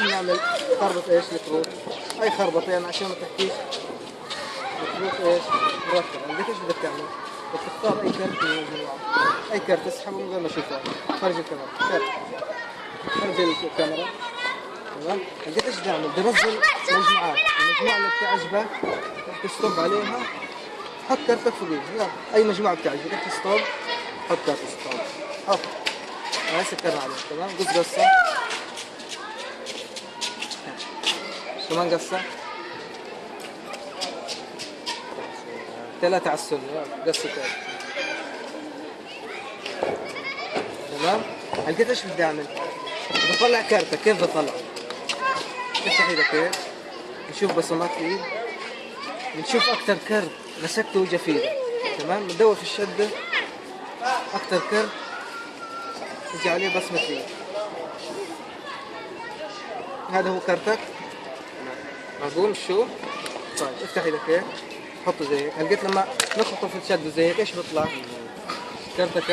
ليش بنعمل خربط إيش الكروت؟ أي خربطة يعني عشان ما تحكيش. الكروت إيش؟ مرتب عندك إيش بدك تعمل؟ بدك تختار أي كرت من المجموعه أي كرت تسحبه من غير ما اشوفه خارج الكاميرا. خارج الكاميرا. تمام؟ لقيت إيش تعمل بنزل مجموعات المجموعة اللي بتعجبك تستوب عليها. حط كرتك فوقيها. أي مجموعة بتعجبك تستوب. حط كرت ستوب حط. هاي سكرنا عليه تمام؟ قص قصة. كمان قصه ثلاثة على السنة. قصة تمام؟ لقيت إيش بدي أعمل؟ بطلع كارتة. كيف بطلع؟ افتح إيدك هيك نشوف بصمات الايد بنشوف أكثر كرت مسكته وجا في إيدك تمام؟ بندور في الشدة أكثر كرت يجي عليه بصمة ايد هذا هو كرتك معقول شو؟ طيب افتح إيدك هيك حطه زي هيك لقيت لما نخبطه في الشدة زي هيك إيش بيطلع؟ كرتك